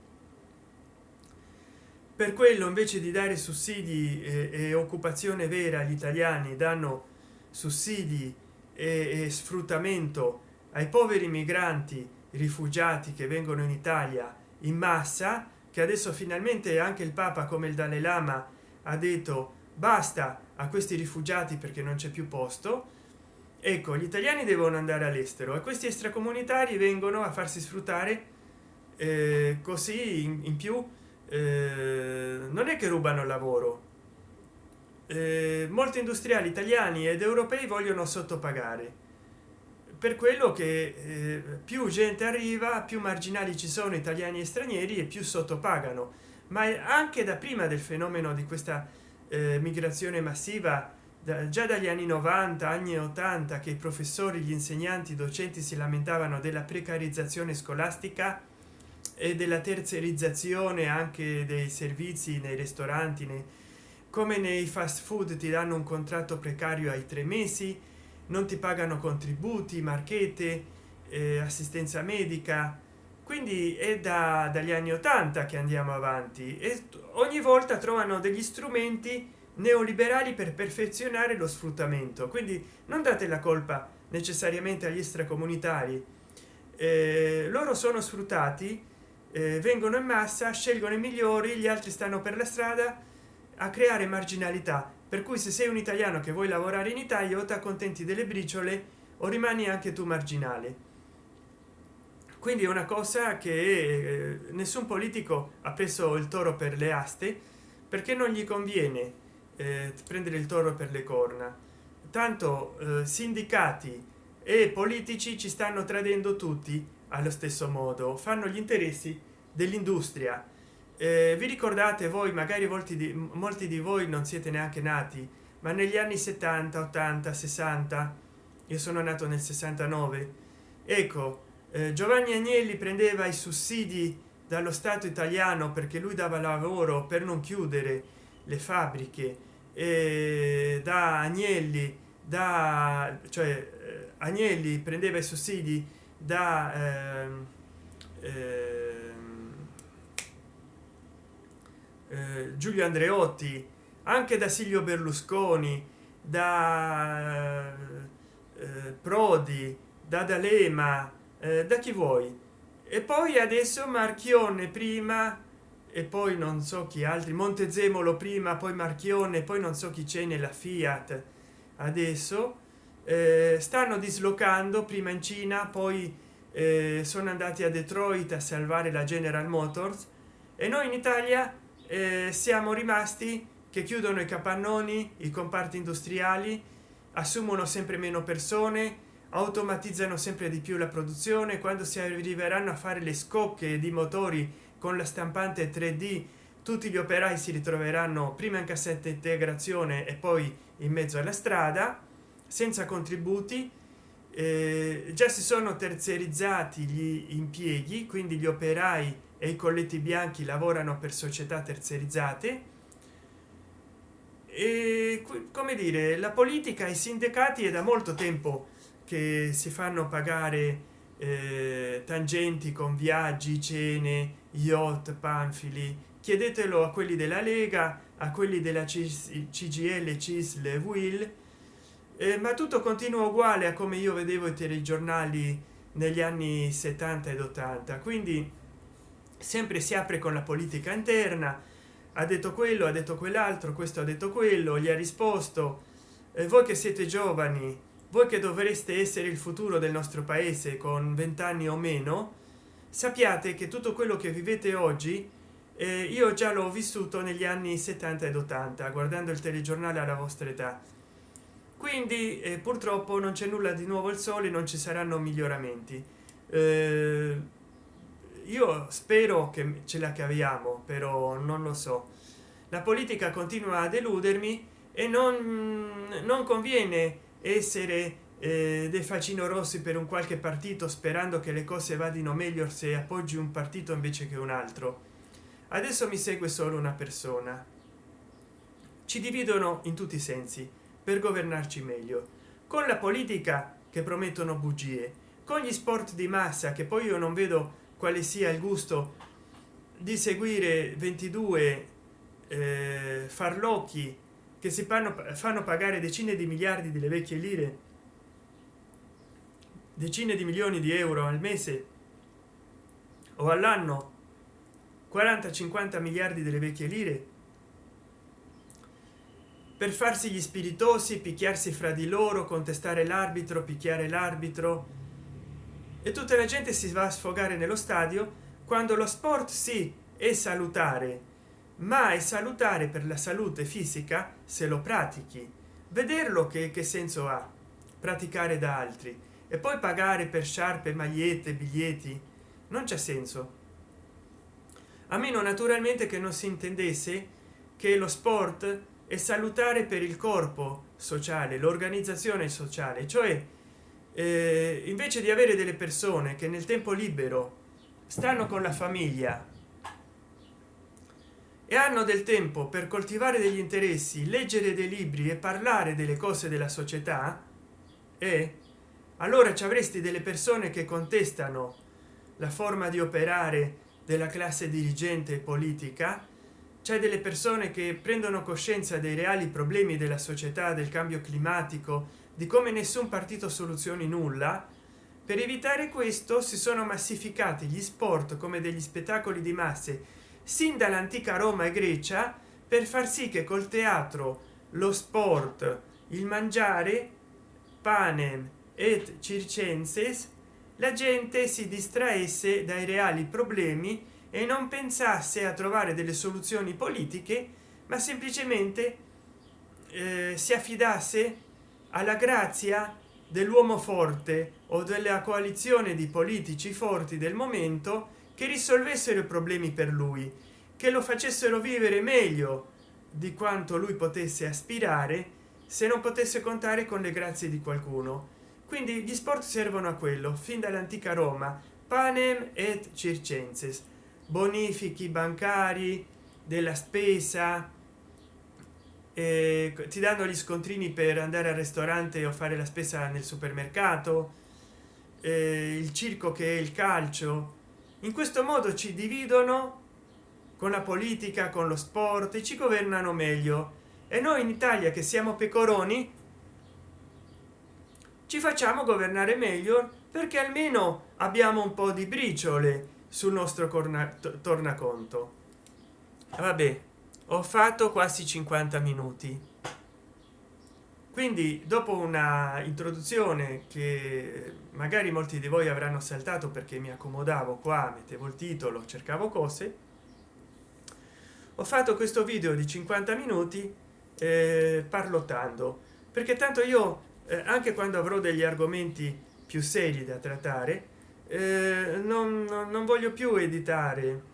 per quello invece di dare sussidi e, e occupazione vera agli italiani danno sussidi e, e sfruttamento ai poveri migranti rifugiati che vengono in italia in massa che adesso finalmente anche il papa come il dalai lama ha detto basta a questi rifugiati perché non c'è più posto ecco gli italiani devono andare all'estero e questi extracomunitari vengono a farsi sfruttare eh, così in, in più eh, non è che rubano lavoro. Eh, molti industriali italiani ed europei vogliono sottopagare. Per quello che eh, più gente arriva più marginali ci sono italiani e stranieri e più sottopagano. Ma anche da prima del fenomeno di questa eh, migrazione massiva da, già dagli anni 90 anni 80 che i professori gli insegnanti i docenti si lamentavano della precarizzazione scolastica e della terzerizzazione anche dei servizi nei ristoranti nei, come nei fast food ti danno un contratto precario ai tre mesi non ti pagano contributi marchette eh, assistenza medica. Quindi è da dagli anni 80 che andiamo avanti e ogni volta trovano degli strumenti neoliberali per perfezionare lo sfruttamento. Quindi non date la colpa necessariamente agli extracomunitari. Eh, loro sono sfruttati eh, vengono in massa scelgono i migliori gli altri stanno per la strada a creare marginalità. Per cui se sei un italiano che vuoi lavorare in italia o ti accontenti delle briciole o rimani anche tu marginale. Quindi è una cosa che eh, nessun politico ha preso il toro per le aste perché non gli conviene eh, prendere il toro per le corna. Tanto eh, sindicati e politici ci stanno tradendo tutti allo stesso modo fanno gli interessi dell'industria. Eh, vi ricordate voi magari molti di molti di voi non siete neanche nati ma negli anni 70 80 60 io sono nato nel 69 ecco eh, giovanni agnelli prendeva i sussidi dallo stato italiano perché lui dava lavoro per non chiudere le fabbriche e da agnelli da cioè eh, agnelli prendeva i sussidi da eh, eh, eh, giulio andreotti anche da silvio berlusconi da eh, prodi da d'alema eh, da chi vuoi. E poi adesso marchione prima e poi non so chi altri montezemolo prima poi marchione poi non so chi c'è nella fiat. Adesso stanno dislocando prima in cina poi eh, sono andati a detroit a salvare la general motors e noi in italia eh, siamo rimasti che chiudono i capannoni i comparti industriali assumono sempre meno persone automatizzano sempre di più la produzione. Quando si arriveranno a fare le scocche di motori con la stampante 3d tutti gli operai si ritroveranno prima in cassetta integrazione e poi in mezzo alla strada senza contributi eh, già si sono terziarizzati gli impieghi quindi gli operai e i colletti bianchi lavorano per società terziarizzate e come dire la politica i sindacati è da molto tempo che si fanno pagare eh, tangenti con viaggi cene yacht panfili. Chiedetelo a quelli della lega a quelli della cgl cisl will eh, ma tutto continua uguale a come io vedevo i telegiornali negli anni 70 ed 80 quindi sempre si apre con la politica interna. Ha detto quello ha detto quell'altro questo ha detto quello gli ha risposto. Eh, voi che siete giovani voi che dovreste essere il futuro del nostro paese con vent'anni o meno sappiate che tutto quello che vivete oggi eh, io già l'ho vissuto negli anni 70 ed 80 guardando il telegiornale alla vostra età quindi eh, purtroppo non c'è nulla di nuovo il sole non ci saranno miglioramenti. Eh, io spero che ce la caviamo però non lo so. La politica continua a deludermi e non, non conviene essere eh, dei facino rossi per un qualche partito sperando che le cose vadino meglio se appoggi un partito invece che un altro. Adesso mi segue solo una persona. Ci dividono in tutti i sensi per governarci meglio. Con la politica che promettono bugie con gli sport di massa che poi io non vedo quale sia il gusto di seguire 22 eh, farlocchi che si fanno, fanno pagare decine di miliardi delle vecchie lire decine di milioni di euro al mese o all'anno 40 50 miliardi delle vecchie lire per farsi gli spiritosi picchiarsi fra di loro contestare l'arbitro picchiare l'arbitro. E tutta la gente si va a sfogare nello stadio quando lo sport sì è salutare ma è salutare per la salute fisica se lo pratichi. Vederlo che, che senso ha? Praticare da altri e poi pagare per sciarpe magliette biglietti? Non c'è senso. A meno naturalmente che non si intendesse che lo sport è salutare per il corpo sociale l'organizzazione sociale. Cioè eh, invece di avere delle persone che nel tempo libero stanno con la famiglia e hanno del tempo per coltivare degli interessi leggere dei libri e parlare delle cose della società e allora ci avresti delle persone che contestano la forma di operare della classe dirigente politica c'è delle persone che prendono coscienza dei reali problemi della società del cambio climatico di come nessun partito soluzioni nulla. Per evitare questo si sono massificati gli sport come degli spettacoli di masse sin dall'antica roma e grecia per far sì che col teatro lo sport il mangiare panem et circenses la gente si distraesse dai reali problemi e non pensasse a trovare delle soluzioni politiche ma semplicemente eh, si affidasse alla grazia dell'uomo forte o della coalizione di politici forti del momento che risolvessero i problemi per lui che lo facessero vivere meglio di quanto lui potesse aspirare se non potesse contare con le grazie di qualcuno. Quindi gli sport servono a quello fin dall'antica roma panem et circenses bonifichi bancari della spesa eh, ti danno gli scontrini per andare al ristorante o fare la spesa nel supermercato eh, il circo che è il calcio. In questo modo ci dividono con la politica con lo sport e ci governano meglio. E noi in italia che siamo pecoroni ci facciamo governare meglio perché almeno abbiamo un po di briciole sul nostro tornaconto. Vabbè ho fatto quasi 50 minuti. Quindi dopo una introduzione che magari molti di voi avranno saltato perché mi accomodavo qua mettevo il titolo cercavo cose ho fatto questo video di 50 minuti eh, parlottando. Perché tanto io eh, anche quando avrò degli argomenti più seri da trattare eh, non, non voglio più editare.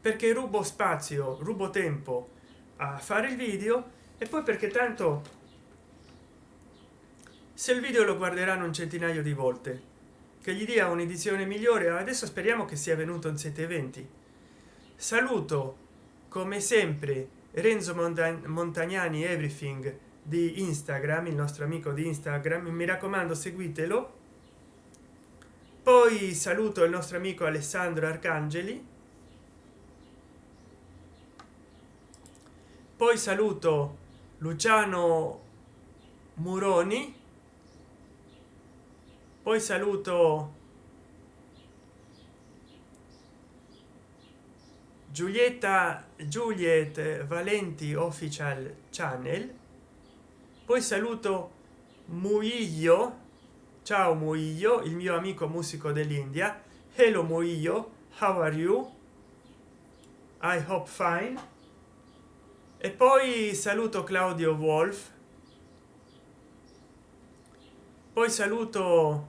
Perché rubo spazio rubo tempo a fare il video e poi perché tanto se il video lo guarderanno un centinaio di volte che gli dia un'edizione migliore adesso speriamo che sia venuto in 720 saluto come sempre renzo montagnani everything di instagram il nostro amico di instagram. Mi raccomando seguitelo poi saluto il nostro amico alessandro arcangeli. Poi saluto luciano muroni. Poi saluto giulietta juliet valenti official channel. Poi saluto muiglio ciao muiglio il mio amico musico dell'india. Hello muiglio how are you? I hope fine. E poi saluto claudio wolf. Poi saluto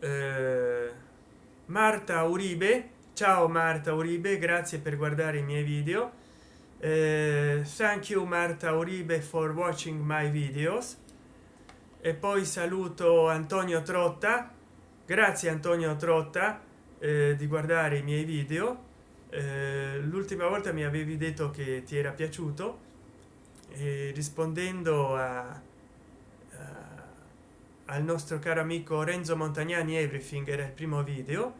eh, marta uribe. Ciao marta uribe grazie per guardare i miei video. Eh, thank you marta uribe for watching my videos e poi saluto antonio trotta. Grazie antonio trotta eh, di guardare i miei video. Eh, l'ultima volta mi avevi detto che ti era piaciuto. E rispondendo a, a, al nostro caro amico renzo montagnani everything era il primo video.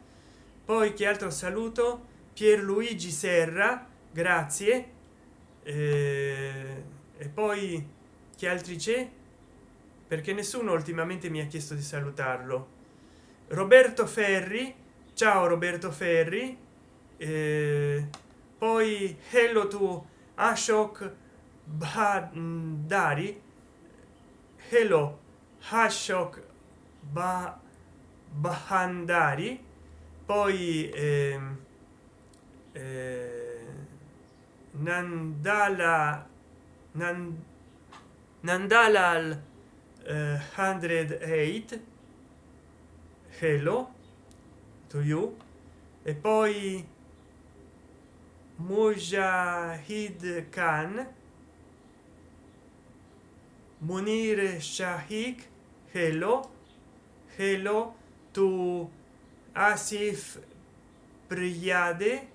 Poi che altro saluto? Pierluigi serra grazie. Eh, e poi che altri c'è perché nessuno ultimamente mi ha chiesto di salutarlo. Roberto ferri ciao roberto ferri eh, poi hello to ashok Bhandari hello ashok ba Bahandari poi eh, eh, Nandala Nan, Nandalal uh, 108 hello to you. E poi mujahid khan. Munir shahik. Hello. Hello to asif priyade.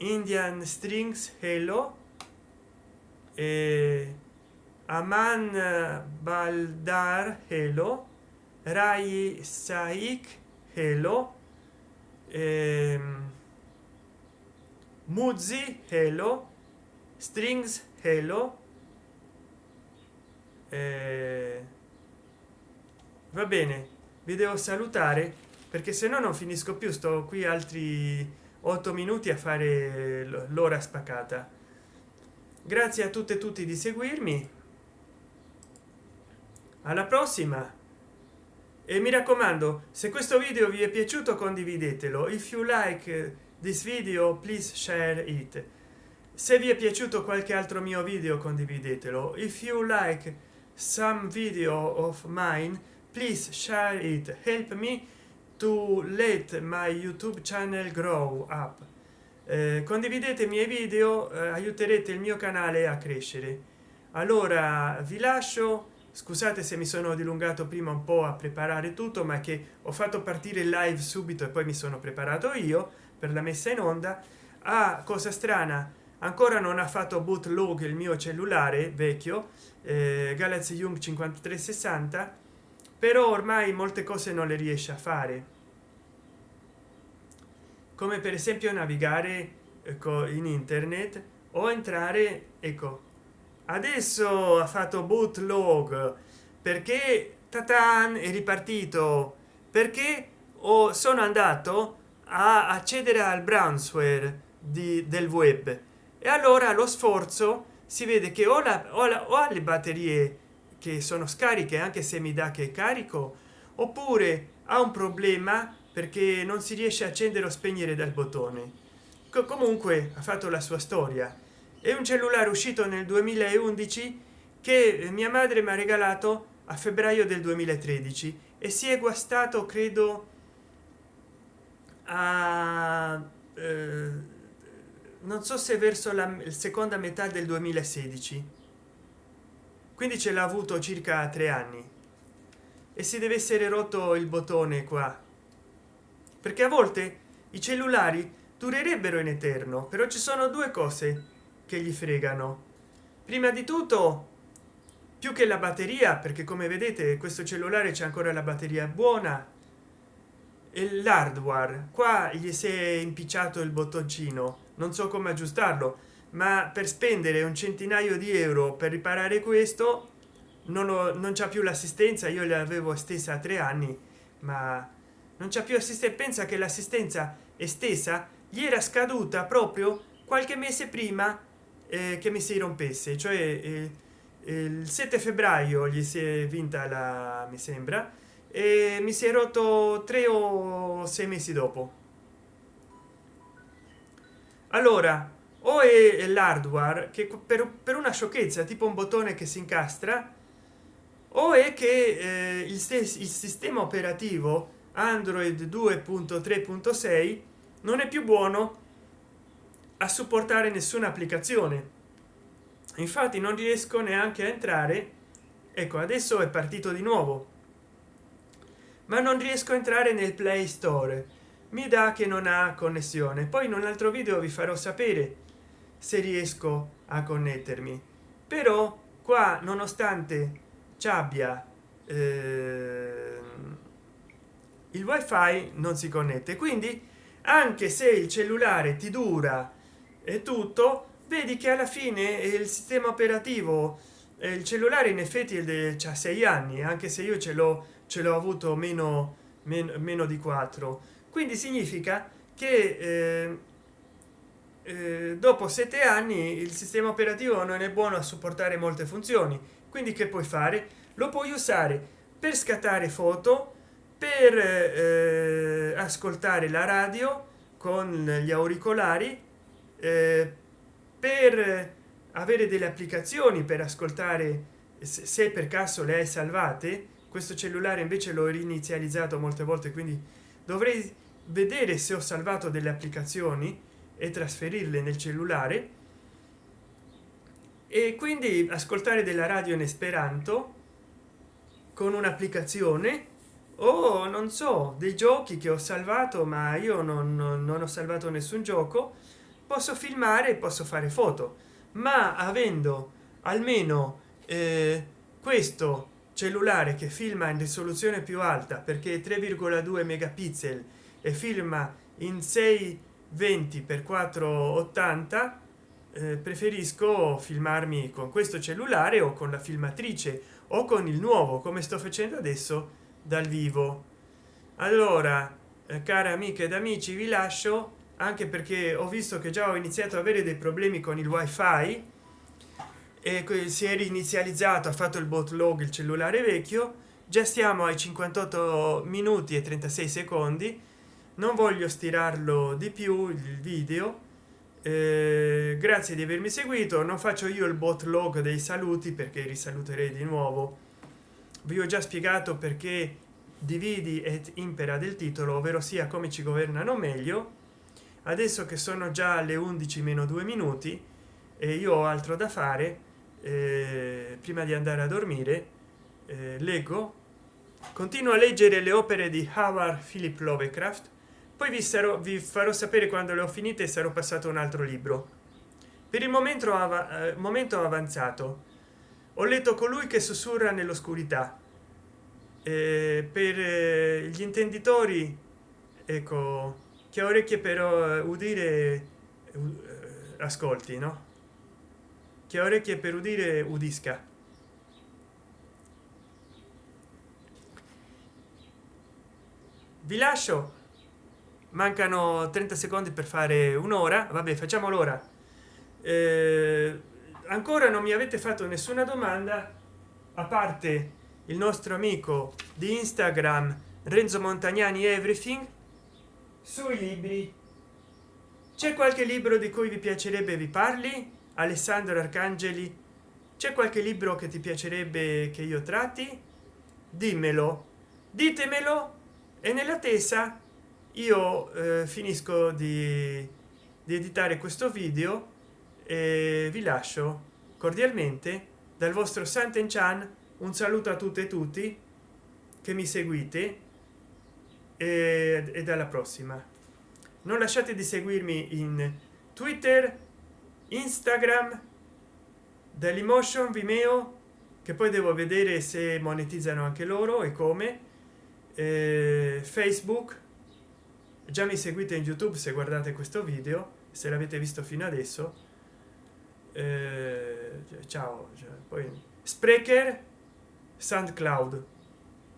Indian strings. Hello. E aman baldar hello rai saik hello ehm, muzzi hello strings hello eh, va bene vi devo salutare perché se no non finisco più sto qui altri otto minuti a fare l'ora spaccata grazie a tutte e tutti di seguirmi alla prossima! E mi raccomando se questo video vi è piaciuto condividetelo. If you like this video please share it. Se vi è piaciuto qualche altro mio video condividetelo. If you like some video of mine please share it. Help me to let my youtube channel grow up. Eh, condividete i miei video eh, aiuterete il mio canale a crescere. Allora vi lascio scusate se mi sono dilungato prima un po a preparare tutto ma che ho fatto partire il live subito e poi mi sono preparato io per la messa in onda. A ah, cosa strana ancora non ha fatto bootload il mio cellulare vecchio eh, galaxy young 5360 però ormai molte cose non le riesce a fare. Come per esempio navigare ecco, in internet o entrare ecco adesso ha fatto bootload perché tatan è ripartito. Perché o sono andato a accedere al brownsware di, del web. E allora lo sforzo si vede che ho, la, ho, la, ho le batterie che sono scariche anche se mi dà che carico oppure ha un problema perché non si riesce a accendere o spegnere dal bottone. Comunque ha fatto la sua storia è un cellulare uscito nel 2011 che mia madre mi ha regalato a febbraio del 2013 e si è guastato credo a eh, non so se verso la seconda metà del 2016 quindi ce l'ha avuto circa tre anni. E si deve essere rotto il bottone qua. Perché a volte i cellulari durerebbero in eterno però ci sono due cose che gli fregano. Prima di tutto più che la batteria perché come vedete questo cellulare c'è ancora la batteria buona e l'hardware. Qua gli si è impicciato il bottoncino. Non so come aggiustarlo ma per spendere un centinaio di euro per riparare questo non, ho, non c'è più l'assistenza. Io le avevo estesa a tre anni ma non c'è più assistenza pensa che l'assistenza estesa gli era scaduta proprio qualche mese prima eh, che mi si rompesse cioè eh, il 7 febbraio gli si è vinta la mi sembra e mi si è rotto tre o sei mesi dopo. Allora o è l'hardware che per, per, una sciocchezza tipo un bottone che si incastra o è che eh, il, il sistema operativo android 2.3.6 non è più buono a supportare nessuna applicazione. Infatti non riesco neanche a entrare. Ecco adesso è partito di nuovo. Ma non riesco a entrare nel play store. Mi dà che non ha connessione. Poi in un altro video vi farò sapere se riesco a connettermi. Però qua nonostante ci abbia eh, il wifi non si connette. Quindi anche se il cellulare ti dura e tutto. Vedi che alla fine il sistema operativo il cellulare in effetti è ha sei anni anche se io ce l'ho ce l'ho avuto meno, meno meno di 4 quindi significa che eh, eh, dopo sette anni il sistema operativo non è buono a supportare molte funzioni. Quindi che puoi fare? Lo puoi usare per scattare foto per eh, ascoltare la radio con gli auricolari eh, per avere delle applicazioni per ascoltare se per caso le hai salvate questo cellulare invece l'ho rinizializzato molte volte quindi dovrei vedere se ho salvato delle applicazioni e trasferirle nel cellulare. E quindi ascoltare della radio in esperanto con un'applicazione o non so dei giochi che ho salvato ma io non, non, non ho salvato nessun gioco posso filmare posso fare foto ma avendo almeno eh, questo cellulare che filma in risoluzione più alta perché 3,2 megapixel e filma in 620 per 480 eh, preferisco filmarmi con questo cellulare o con la filmatrice o con il nuovo come sto facendo adesso dal vivo. Allora eh, care amiche ed amici vi lascio anche perché ho visto che già ho iniziato a avere dei problemi con il wifi e si è rinizializzato ha fatto il bootload il cellulare vecchio. Già stiamo ai 58 minuti e 36 secondi. Non voglio stirarlo di più il video. Eh, grazie di avermi seguito. Non faccio io il bot log dei saluti perché risaluterei di nuovo. Vi ho già spiegato perché dividi et impera del titolo ovvero sia come ci governano meglio adesso che sono già alle 11 meno due minuti e io ho altro da fare eh, prima di andare a dormire eh, leggo. Continuo a leggere le opere di howard philip lovecraft poi vi sarò vi farò sapere quando le ho finite e sarò passato un altro libro. Per il momento av eh, momento avanzato. Ho letto colui che sussurra nell'oscurità. Eh, per eh, gli intenditori ecco che orecchie però eh, udire uh, ascolti no? Che orecchie per udire udisca. Vi lascio. Mancano 30 secondi per fare un'ora. Vabbè facciamo l'ora. Eh, ancora non mi avete fatto nessuna domanda a parte il nostro amico di instagram renzo montagnani everything sui libri. C'è qualche libro di cui vi piacerebbe vi parli? Alessandro arcangeli c'è qualche libro che ti piacerebbe che io tratti? Dimmelo. Ditemelo e nella tesa io eh, finisco di, di editare questo video e vi lascio cordialmente dal vostro santen chan un saluto a tutte e tutti che mi seguite e, dalla prossima. Non lasciate di seguirmi in twitter instagram dall'emotion vimeo che poi devo vedere se monetizzano anche loro e come eh, facebook. Già mi seguite in youtube se guardate questo video se l'avete visto fino adesso. Eh, ciao cioè, poi sprecher soundcloud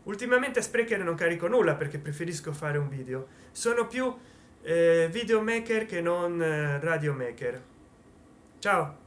ultimamente sprecher non carico nulla perché preferisco fare un video. Sono più eh, videomaker che non eh, radio maker ciao